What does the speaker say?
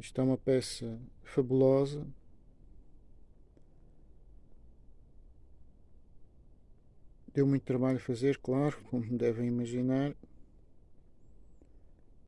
Isto é uma peça fabulosa. Deu muito trabalho fazer, claro, como devem imaginar.